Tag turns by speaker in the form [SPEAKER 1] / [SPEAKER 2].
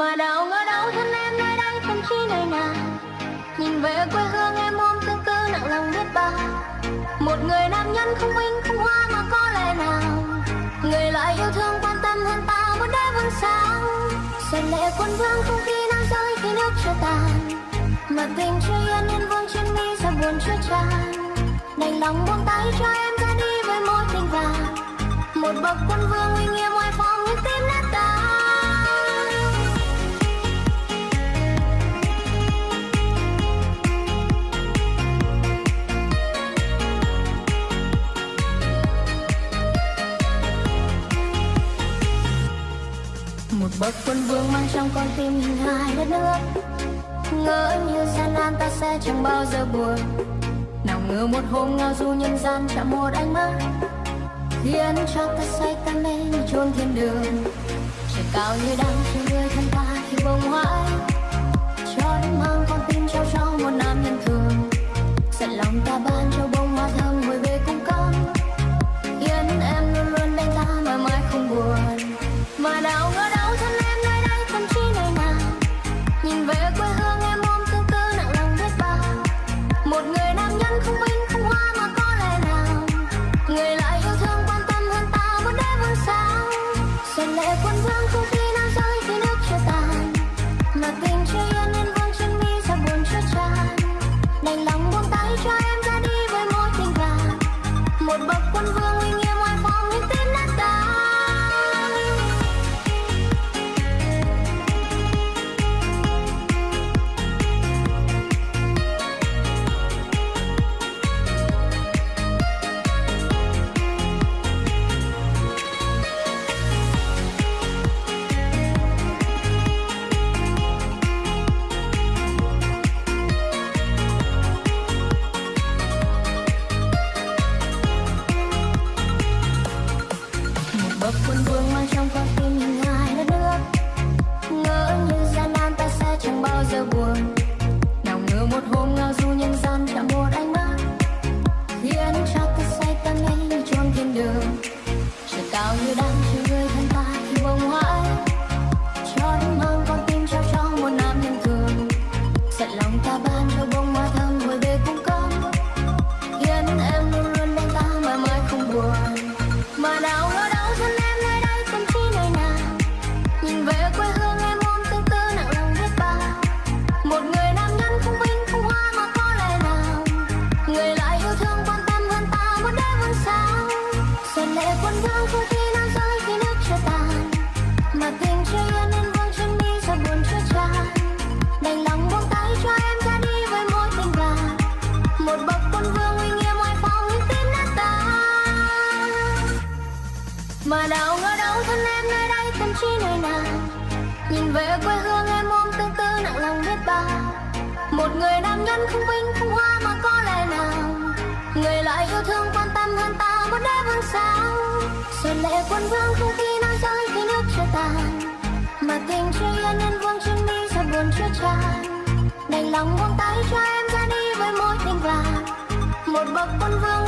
[SPEAKER 1] mà đâu ngờ đâu thân em nơi đây không chỉ nơi nào? Nhìn về quê hương em ôm tương tư nặng lòng biết bao. Một người nam nhân không vinh không hoa mà có lẽ nào? Người lại yêu thương quan tâm hơn ta muốn đế vương sao xuân lệ quân vương không khi nào rơi khi nước chưa tàn. Mà tình chưa yên yên vương trên mi sao buồn chưa tràn. Đành lòng buông tay cho em. Bậc quân vương mang trong con tim hình hài đất nước. Ngỡ như gian nan ta sẽ chẳng bao giờ buồn. Nào ngờ một hôm ngao du nhân gian chạm một ánh mắt. Khiến cho ta say ta mê như chôn thiên đường. Trời cao như đang chờ người thân ta khi bông hoa lệ quân vương không nhìn về quê hương em ôm tương tư nặng lòng biết bao. Một người nam nhân không vinh, không hoa mà có lẽ nào. Người lại yêu thương quan tâm hơn ta, muốn đã vương sao? Xuân lệ quân vương không khi nào rơi khi nước chưa tàn mà tình chưa yên nên vương chân đi sao buồn chưa tràn. Đành lòng buông tay cho em ra đi với mối tình vàng. Một bậc quân vương